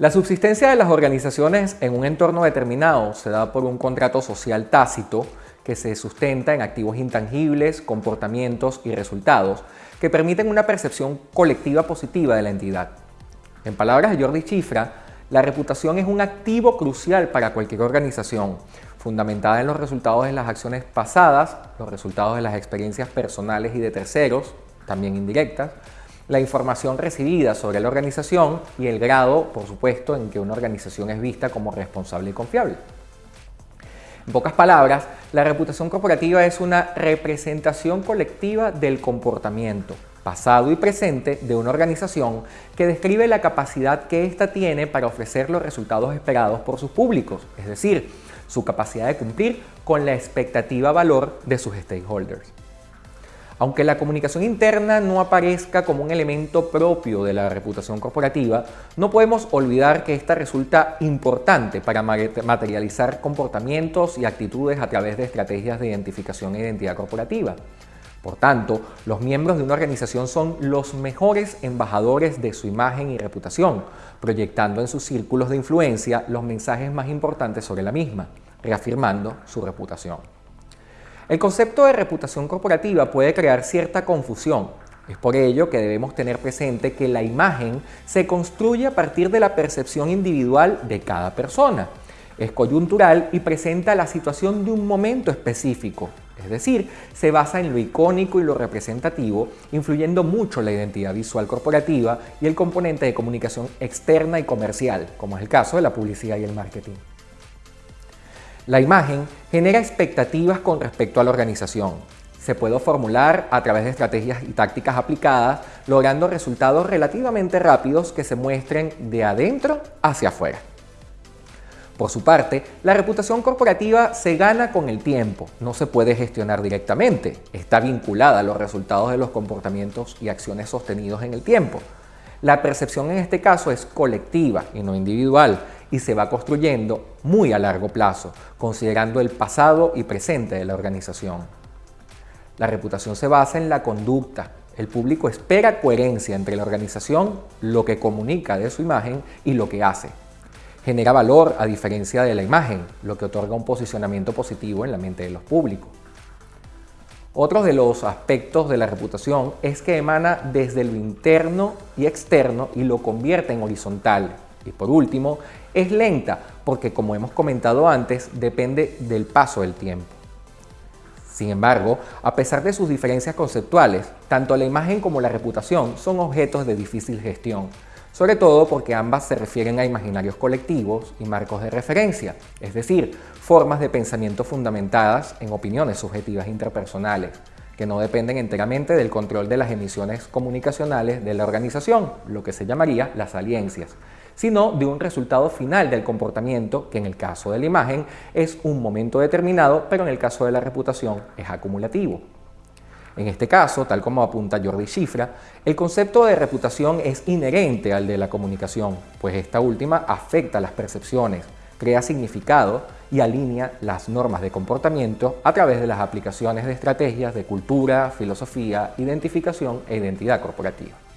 La subsistencia de las organizaciones en un entorno determinado se da por un contrato social tácito que se sustenta en activos intangibles, comportamientos y resultados que permiten una percepción colectiva positiva de la entidad. En palabras de Jordi Chifra, la reputación es un activo crucial para cualquier organización, fundamentada en los resultados de las acciones pasadas, los resultados de las experiencias personales y de terceros, también indirectas, la información recibida sobre la organización y el grado, por supuesto, en que una organización es vista como responsable y confiable. En pocas palabras, la reputación corporativa es una representación colectiva del comportamiento, pasado y presente, de una organización que describe la capacidad que ésta tiene para ofrecer los resultados esperados por sus públicos, es decir, su capacidad de cumplir con la expectativa valor de sus stakeholders. Aunque la comunicación interna no aparezca como un elemento propio de la reputación corporativa, no podemos olvidar que esta resulta importante para materializar comportamientos y actitudes a través de estrategias de identificación e identidad corporativa. Por tanto, los miembros de una organización son los mejores embajadores de su imagen y reputación, proyectando en sus círculos de influencia los mensajes más importantes sobre la misma, reafirmando su reputación. El concepto de reputación corporativa puede crear cierta confusión. Es por ello que debemos tener presente que la imagen se construye a partir de la percepción individual de cada persona. Es coyuntural y presenta la situación de un momento específico, es decir, se basa en lo icónico y lo representativo, influyendo mucho la identidad visual corporativa y el componente de comunicación externa y comercial, como es el caso de la publicidad y el marketing. La imagen genera expectativas con respecto a la organización. Se puede formular a través de estrategias y tácticas aplicadas, logrando resultados relativamente rápidos que se muestren de adentro hacia afuera. Por su parte, la reputación corporativa se gana con el tiempo, no se puede gestionar directamente, está vinculada a los resultados de los comportamientos y acciones sostenidos en el tiempo. La percepción en este caso es colectiva y no individual y se va construyendo muy a largo plazo, considerando el pasado y presente de la organización. La reputación se basa en la conducta. El público espera coherencia entre la organización, lo que comunica de su imagen y lo que hace. Genera valor a diferencia de la imagen, lo que otorga un posicionamiento positivo en la mente de los públicos. Otro de los aspectos de la reputación es que emana desde lo interno y externo y lo convierte en horizontal, y por último, es lenta porque, como hemos comentado antes, depende del paso del tiempo. Sin embargo, a pesar de sus diferencias conceptuales, tanto la imagen como la reputación son objetos de difícil gestión, sobre todo porque ambas se refieren a imaginarios colectivos y marcos de referencia, es decir, formas de pensamiento fundamentadas en opiniones subjetivas interpersonales, que no dependen enteramente del control de las emisiones comunicacionales de la organización, lo que se llamaría las aliencias, sino de un resultado final del comportamiento, que en el caso de la imagen es un momento determinado, pero en el caso de la reputación es acumulativo. En este caso, tal como apunta Jordi Cifra, el concepto de reputación es inherente al de la comunicación, pues esta última afecta las percepciones, crea significado y alinea las normas de comportamiento a través de las aplicaciones de estrategias de cultura, filosofía, identificación e identidad corporativa.